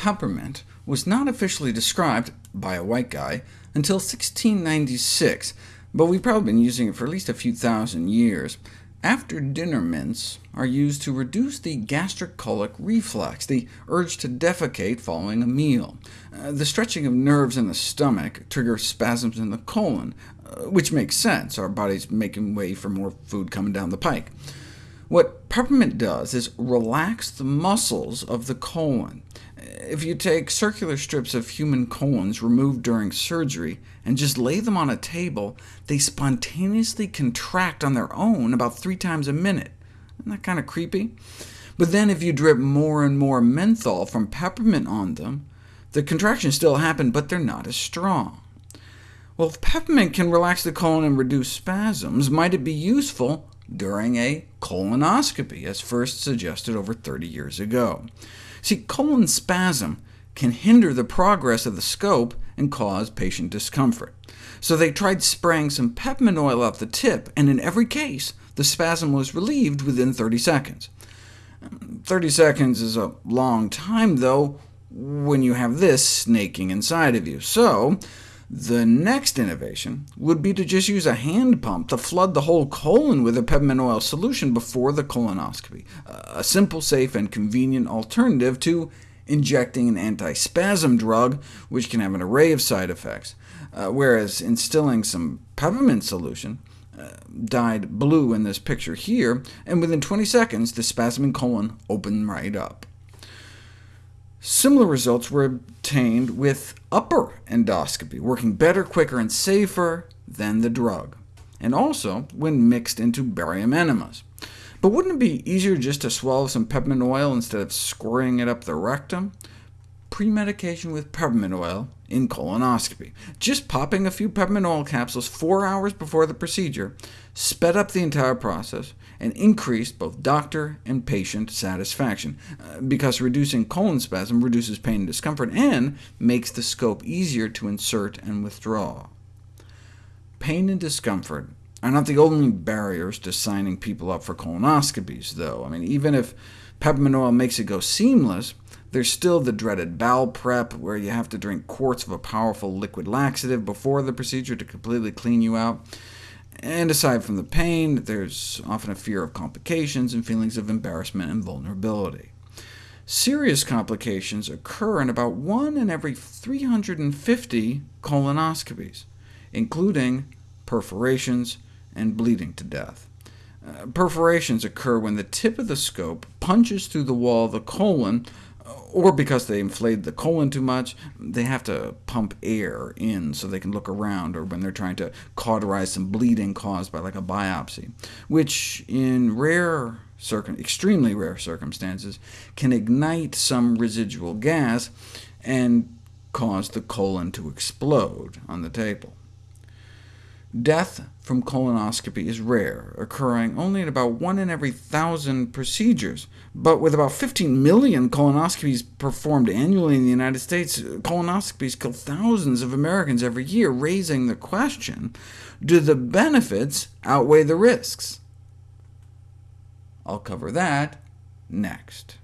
peppermint was not officially described by a white guy until 1696, but we've probably been using it for at least a few thousand years. After dinner mints are used to reduce the gastrocolic reflex, the urge to defecate following a meal. Uh, the stretching of nerves in the stomach triggers spasms in the colon, uh, which makes sense. Our body's making way for more food coming down the pike. What peppermint does is relax the muscles of the colon. If you take circular strips of human colons removed during surgery and just lay them on a table, they spontaneously contract on their own about three times a minute. Isn't that kind of creepy? But then if you drip more and more menthol from peppermint on them, the contractions still happen, but they're not as strong. Well, if peppermint can relax the colon and reduce spasms, might it be useful during a colonoscopy, as first suggested over 30 years ago. See, colon spasm can hinder the progress of the scope and cause patient discomfort. So they tried spraying some peppermint oil up the tip, and in every case, the spasm was relieved within 30 seconds. 30 seconds is a long time, though, when you have this snaking inside of you. So the next innovation would be to just use a hand pump to flood the whole colon with a peppermint oil solution before the colonoscopy, a simple, safe, and convenient alternative to injecting an antispasm drug, which can have an array of side effects, uh, whereas instilling some peppermint solution uh, dyed blue in this picture here, and within 20 seconds the spasming colon opened right up. Similar results were obtained with upper endoscopy, working better, quicker, and safer than the drug, and also when mixed into barium enemas. But wouldn't it be easier just to swallow some peppermint oil instead of squirting it up the rectum? Premedication with peppermint oil in colonoscopy. Just popping a few peppermint oil capsules four hours before the procedure sped up the entire process, and increased both doctor and patient satisfaction, uh, because reducing colon spasm reduces pain and discomfort, and makes the scope easier to insert and withdraw. Pain and discomfort are not the only barriers to signing people up for colonoscopies, though. I mean, even if peppermint oil makes it go seamless, there's still the dreaded bowel prep, where you have to drink quarts of a powerful liquid laxative before the procedure to completely clean you out. And aside from the pain, there's often a fear of complications and feelings of embarrassment and vulnerability. Serious complications occur in about 1 in every 350 colonoscopies, including perforations and bleeding to death. Uh, perforations occur when the tip of the scope punches through the wall of the colon or because they inflate the colon too much, they have to pump air in so they can look around, or when they're trying to cauterize some bleeding caused by like a biopsy, which in rare extremely rare circumstances can ignite some residual gas and cause the colon to explode on the table. Death from colonoscopy is rare, occurring only in about 1 in every 1,000 procedures. But with about 15 million colonoscopies performed annually in the United States, colonoscopies kill thousands of Americans every year, raising the question, do the benefits outweigh the risks? I'll cover that next.